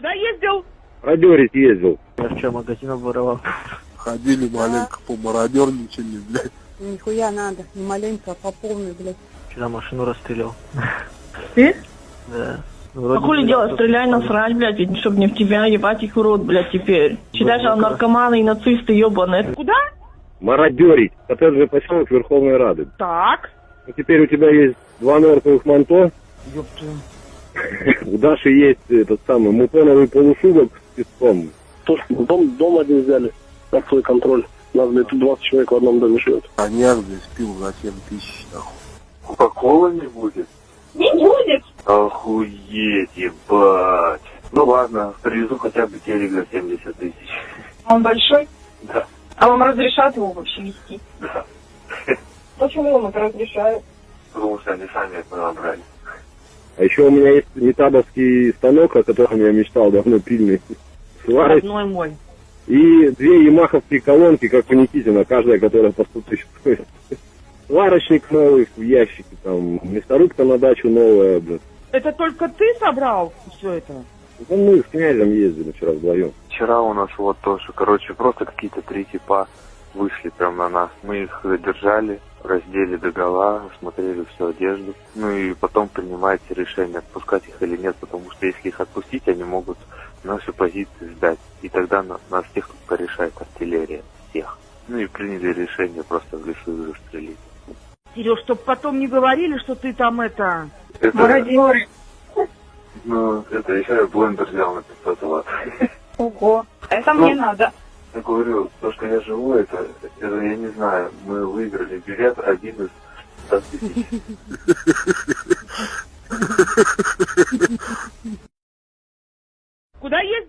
Куда ездил? Продерить ездил. Я вчера магазин обворовал. Ходили маленько, помародерничали, блядь. Нихуя надо, не маленько, а по полной, блядь. Вчера машину расстрелял. Ты? Да. А Вроде хули бы делать? кто-то Стреляй насрать, блядь, чтобы не в тебя ебать их урод, блядь, теперь. Считай, что наркоманы и нацисты ебаные. Куда? Мародерить. Коттеджный поселок Верховной Рады. Так. Ну, теперь у тебя есть два норковых манто. У Даши есть этот самый мутоновый полушубок с песком. Дом, дом один взяли на свой контроль. Нас, блядь, тут 20 человек в одном доме живет. Коньяк, блядь, спил за 7 тысяч, нахуй. Кока-кола не будет? Не будет. Охуеть, ебать. Ну ладно, привезу хотя бы телек за 70 тысяч. Он большой? Да. А вам разрешат его вообще вести? Да. Почему вам это разрешают? Потому что они сами это набрали. А еще у меня есть метабовский станок, о котором я мечтал давно, пильный. Сварочный. Родной мой. И две ямаховские колонки, как у Никитина, каждая, которая по 100 тысяч стоит. Сварочник новый в ящике, там, мясорубка на дачу новая, блин. Это только ты собрал все это? Ну, мы с князем ездили вчера вдвоем. Вчера у нас вот тоже, короче, просто какие-то три типа вышли прям на нас. Мы их держали, раздели до гола, смотрели всю одежду. Ну и потом принимаете решение, отпускать их или нет, потому что если их отпустить, они могут наши позиции сдать. И тогда на- нас всех тут порешает артиллерия. Всех. Ну и приняли решение просто в лесу их застрелить. Сереж, чтоб потом не говорили, что ты там это... Это, Мародер. ну, это еще я блендер взял на 500 ватт. Ого. Это мне надо. Я говорю, то, что я живу, это, это я не знаю, мы выиграли билет один из 100 тысяч. Куда ездил?